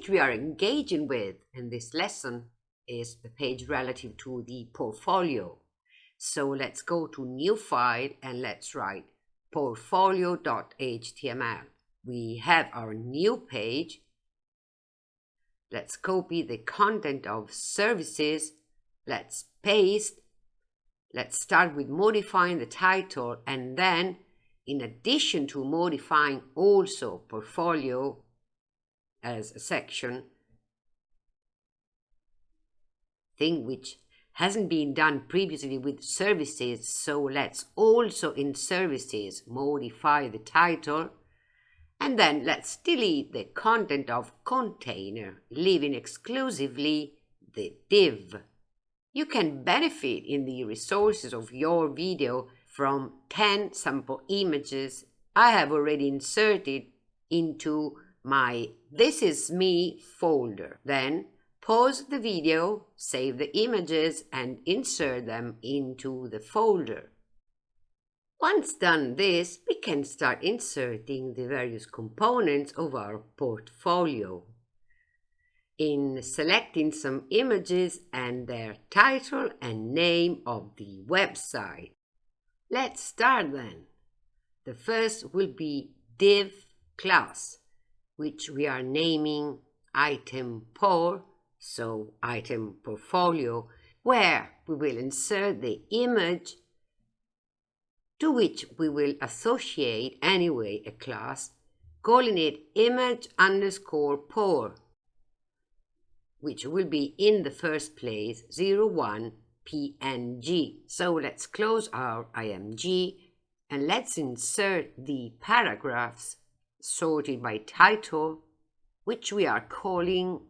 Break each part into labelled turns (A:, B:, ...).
A: page we are engaging with in this lesson is the page relative to the portfolio. So let's go to new file and let's write portfolio.html. We have our new page. Let's copy the content of services. Let's paste. Let's start with modifying the title and then in addition to modifying also portfolio as a section, thing which hasn't been done previously with services, so let's also in services modify the title and then let's delete the content of container, leaving exclusively the div. You can benefit in the resources of your video from 10 sample images I have already inserted into my This Is Me folder. Then pause the video, save the images and insert them into the folder. Once done this, we can start inserting the various components of our portfolio. In selecting some images and their title and name of the website. Let's start then. The first will be div class, which we are naming item por, so item portfolio, where we will insert the image to which we will associate anyway a class, calling it image underscore por, which will be in the first place 01 PNG. So let's close our IMG and let's insert the paragraphs sorted by title, which we are calling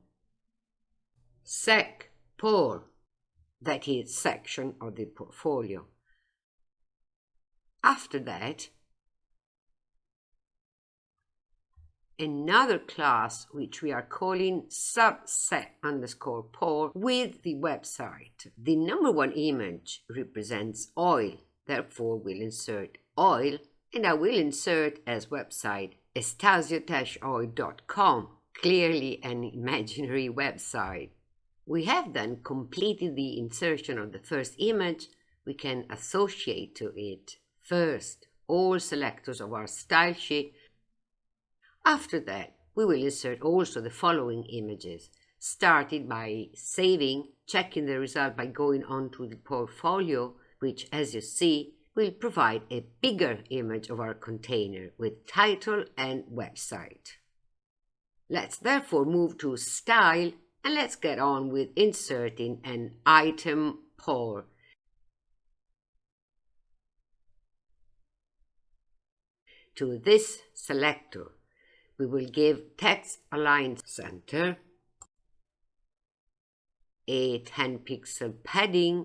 A: sec por, that is section of the portfolio. After that, another class which we are calling subsec underscore por with the website. The number one image represents oil, therefore we'll insert oil and I will insert as website estasio-oil.com, clearly an imaginary website. We have then completed the insertion of the first image. We can associate to it first all selectors of our style sheet after that, we will insert also the following images, started by saving, checking the result by going on to the portfolio, which as you see, will provide a bigger image of our container with title and website. Let's therefore move to Style and let's get on with inserting an item por. To this selector, we will give text align center a 10 pixel padding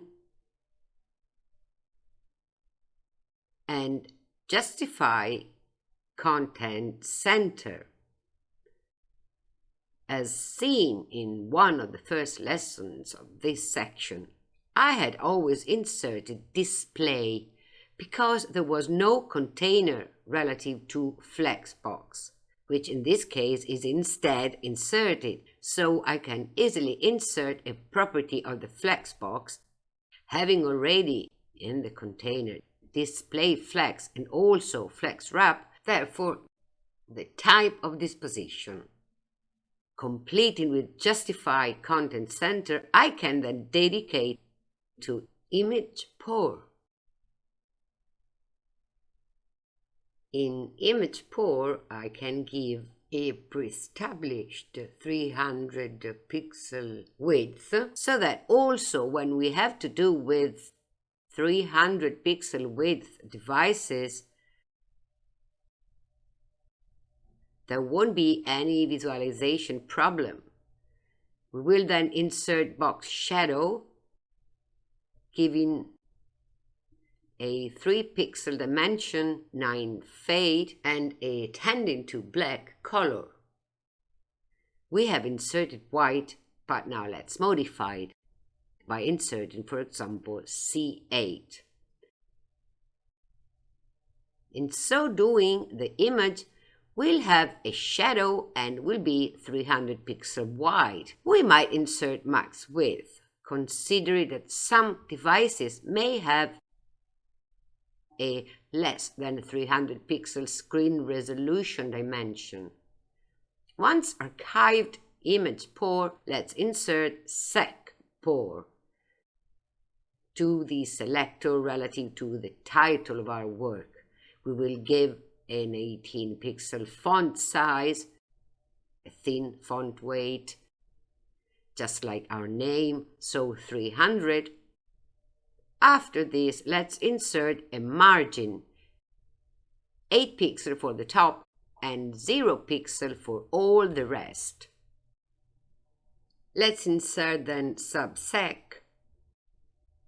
A: and justify content center. As seen in one of the first lessons of this section, I had always inserted display because there was no container relative to Flexbox which in this case is instead inserted, so I can easily insert a property of the flexbox, having already in the container display flex and also flex wrap, therefore the type of disposition. Completing with justify content center, I can then dedicate to image por. In image por, I can give a pre-established 300 pixel width so that also when we have to do with 300 pixel width devices there won't be any visualization problem. We will then insert box shadow giving a 3 pixel dimension, 9 fade, and a tending to black color. We have inserted white, but now let's modify it by inserting, for example, C8. In so doing, the image will have a shadow and will be 300 pixel wide. We might insert max width, considering that some devices may have a less than 300 pixel screen resolution dimension. Once archived image por, let's insert sec por to the selector relative to the title of our work. We will give an 18 pixel font size, a thin font weight, just like our name, so 300. After this, let's insert a margin, 8 pixel for the top and 0 pixel for all the rest. Let's insert then subsec,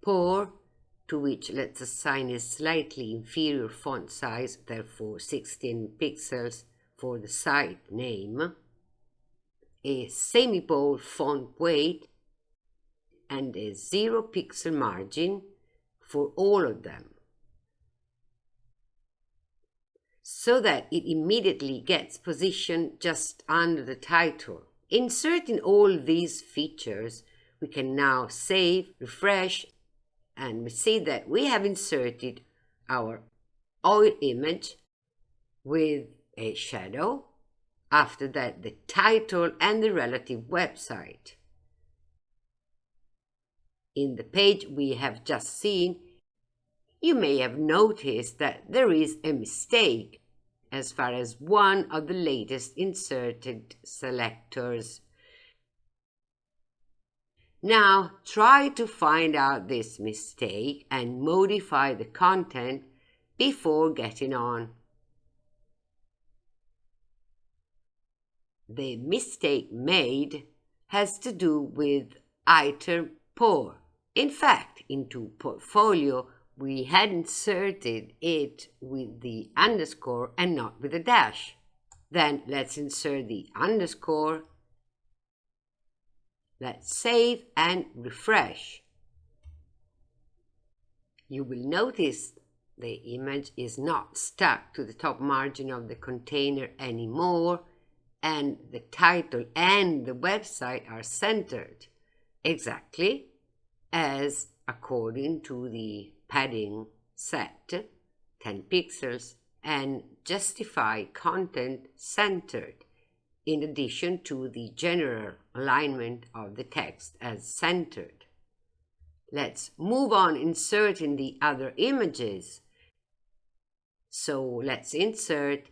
A: por to which let's assign a slightly inferior font size, therefore 16 pixels for the site name, a semi-bold font weight, and a zero pixel margin for all of them. So that it immediately gets positioned just under the title. Inserting all these features, we can now save, refresh, and we see that we have inserted our oil image with a shadow, after that the title and the relative website. In the page we have just seen, you may have noticed that there is a mistake as far as one of the latest inserted selectors now try to find out this mistake and modify the content before getting on. The mistake made has to do with item por. In fact, into portfolio, we had inserted it with the underscore and not with a dash. Then let's insert the underscore Let's save and refresh. You will notice the image is not stuck to the top margin of the container anymore and the title and the website are centered exactly as according to the padding set 10 pixels and justify content centered in addition to the general alignment of the text as centered. Let's move on inserting the other images. So let's insert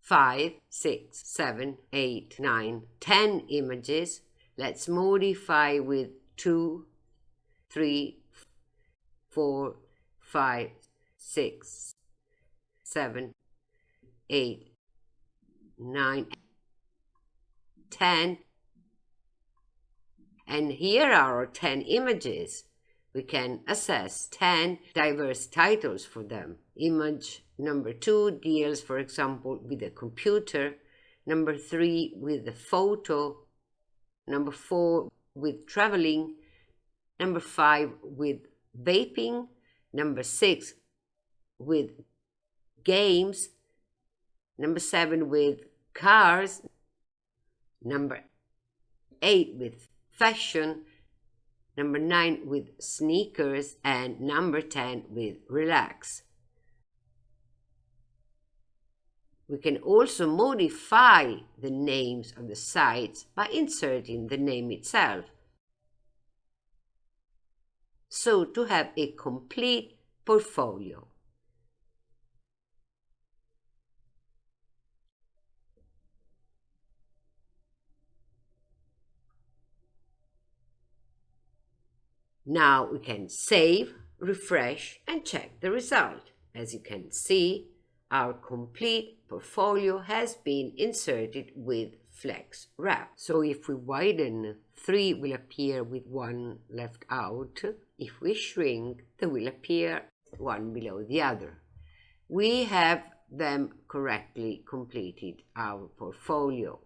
A: 5, 6, 7, 8, 9, 10 images. Let's modify with 2, 3, 4, 5, 6, 7, 8, 9, 10. And here are our 10 images. We can assess 10 diverse titles for them. Image number 2 deals, for example, with a computer. Number 3 with a photo. Number 4 with traveling. Number 5 with vaping. Number 6 with games. Number 7 with cars. Number eight with fashion. Number nine with sneakers. And number 10 with relax. We can also modify the names of the sites by inserting the name itself. So to have a complete portfolio. Now we can save, refresh and check the result. As you can see, our complete portfolio has been inserted with flex wrap. So if we widen, 3 will appear with 1 left out. If we shrink, they will appear one below the other. We have them correctly completed our portfolio.